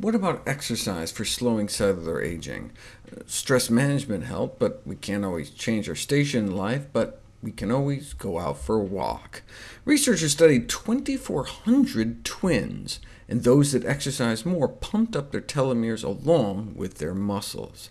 What about exercise for slowing cellular aging? Uh, stress management help, but we can't always change our station in life, but we can always go out for a walk. Researchers studied 2,400 twins, and those that exercised more pumped up their telomeres along with their muscles.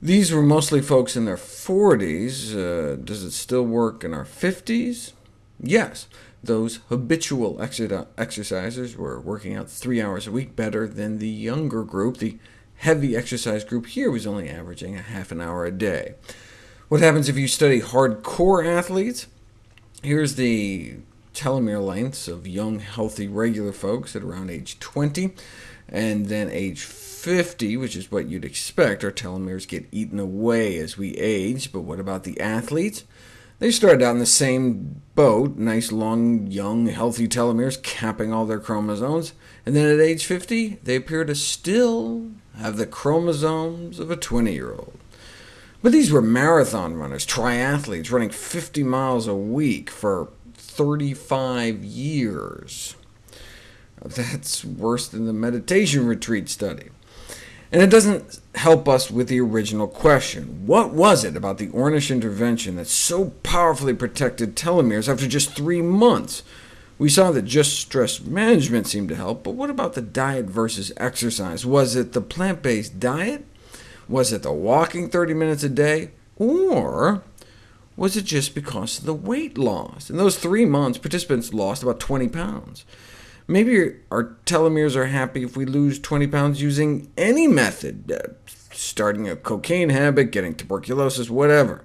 These were mostly folks in their 40s. Uh, does it still work in our 50s? Yes, those habitual exercisers were working out three hours a week better than the younger group. The heavy exercise group here was only averaging a half an hour a day. What happens if you study hardcore athletes? Here's the telomere lengths of young, healthy, regular folks at around age 20, and then age 50, which is what you'd expect. Our telomeres get eaten away as we age, but what about the athletes? They started out in the same boat, nice long, young, healthy telomeres capping all their chromosomes, and then at age 50, they appear to still have the chromosomes of a 20-year-old. But these were marathon runners, triathletes, running 50 miles a week for 35 years. That's worse than the meditation retreat study. And it doesn't help us with the original question. What was it about the Ornish intervention that so powerfully protected telomeres after just three months? We saw that just stress management seemed to help, but what about the diet versus exercise? Was it the plant-based diet? Was it the walking 30 minutes a day? Or was it just because of the weight loss? In those three months, participants lost about 20 pounds. Maybe our telomeres are happy if we lose 20 pounds using any method, uh, starting a cocaine habit, getting tuberculosis, whatever.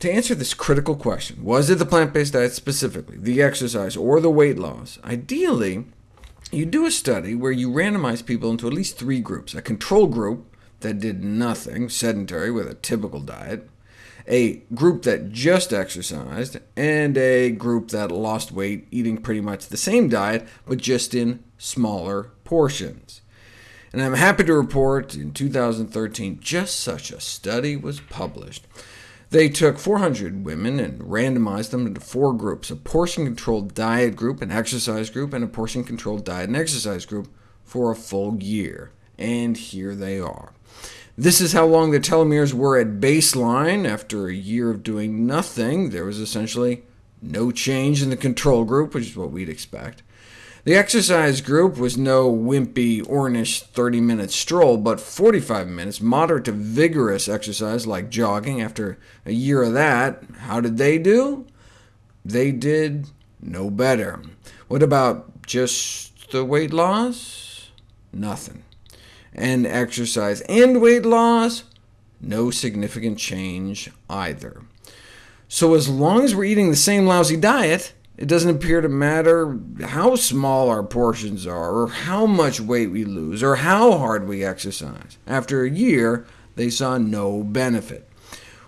To answer this critical question, was it the plant-based diet specifically, the exercise, or the weight loss, ideally, you do a study where you randomize people into at least three groups, a control group that did nothing, sedentary with a typical diet, a group that just exercised, and a group that lost weight eating pretty much the same diet, but just in smaller portions. And I'm happy to report in 2013 just such a study was published. They took 400 women and randomized them into four groups, a portion-controlled diet group, an exercise group, and a portion-controlled diet and exercise group for a full year. And here they are. This is how long the telomeres were at baseline. After a year of doing nothing, there was essentially no change in the control group, which is what we'd expect. The exercise group was no wimpy, Ornish 30-minute stroll, but 45 minutes, moderate to vigorous exercise like jogging. After a year of that, how did they do? They did no better. What about just the weight loss? Nothing and exercise and weight loss, no significant change either. So as long as we're eating the same lousy diet, it doesn't appear to matter how small our portions are, or how much weight we lose, or how hard we exercise. After a year, they saw no benefit.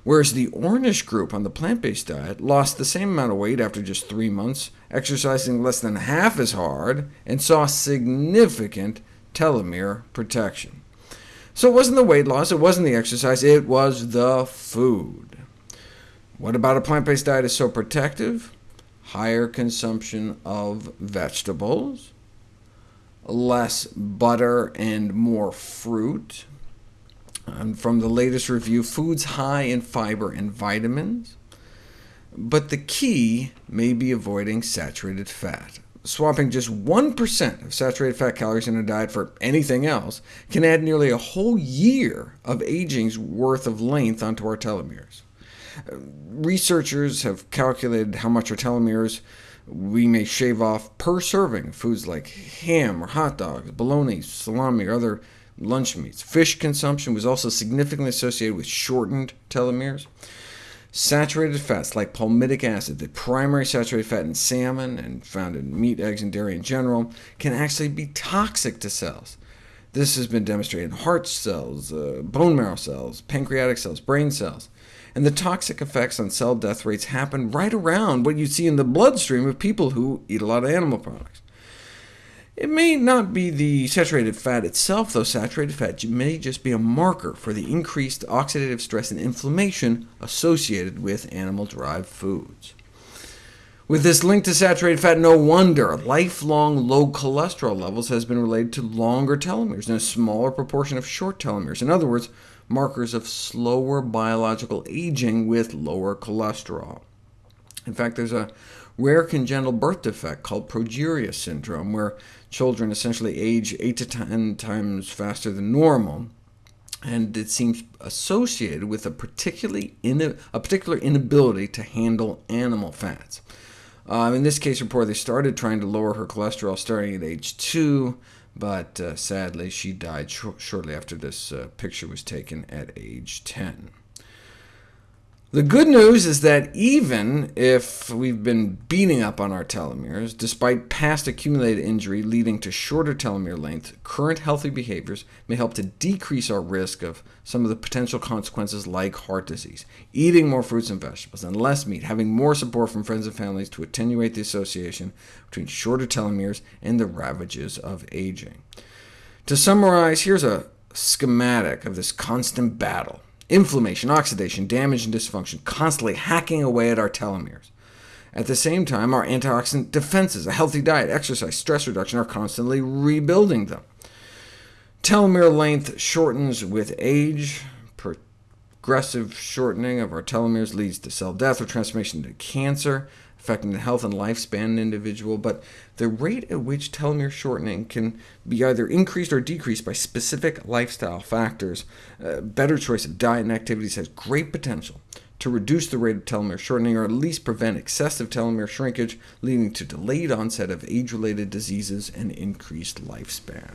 Whereas the Ornish group on the plant-based diet lost the same amount of weight after just three months, exercising less than half as hard, and saw significant telomere protection. So it wasn't the weight loss, it wasn't the exercise, it was the food. What about a plant-based diet is so protective? Higher consumption of vegetables, less butter and more fruit. And from the latest review, foods high in fiber and vitamins. But the key may be avoiding saturated fat swapping just 1% of saturated fat calories in a diet for anything else can add nearly a whole year of aging's worth of length onto our telomeres. Researchers have calculated how much our telomeres we may shave off per serving foods like ham or hot dogs, bologna, salami, or other lunch meats. Fish consumption was also significantly associated with shortened telomeres. Saturated fats like palmitic acid, the primary saturated fat in salmon and found in meat, eggs, and dairy in general, can actually be toxic to cells. This has been demonstrated in heart cells, uh, bone marrow cells, pancreatic cells, brain cells. And the toxic effects on cell death rates happen right around what you see in the bloodstream of people who eat a lot of animal products. It may not be the saturated fat itself, though saturated fat may just be a marker for the increased oxidative stress and inflammation associated with animal-derived foods. With this link to saturated fat, no wonder lifelong low cholesterol levels has been related to longer telomeres and a smaller proportion of short telomeres. In other words, markers of slower biological aging with lower cholesterol. In fact, there's a rare congenital birth defect called progeria syndrome, where children essentially age 8 to 10 times faster than normal, and it seems associated with a, particularly a particular inability to handle animal fats. Uh, in this case report, they started trying to lower her cholesterol starting at age 2, but uh, sadly she died sh shortly after this uh, picture was taken at age 10. The good news is that even if we've been beating up on our telomeres, despite past accumulated injury leading to shorter telomere length, current healthy behaviors may help to decrease our risk of some of the potential consequences like heart disease. Eating more fruits and vegetables and less meat, having more support from friends and families to attenuate the association between shorter telomeres and the ravages of aging. To summarize, here's a schematic of this constant battle inflammation, oxidation, damage, and dysfunction, constantly hacking away at our telomeres. At the same time, our antioxidant defenses, a healthy diet, exercise, stress reduction are constantly rebuilding them. Telomere length shortens with age. Progressive shortening of our telomeres leads to cell death or transformation to cancer affecting the health and lifespan of an individual, but the rate at which telomere shortening can be either increased or decreased by specific lifestyle factors. A better choice of diet and activities has great potential to reduce the rate of telomere shortening, or at least prevent excessive telomere shrinkage, leading to delayed onset of age-related diseases and increased lifespan.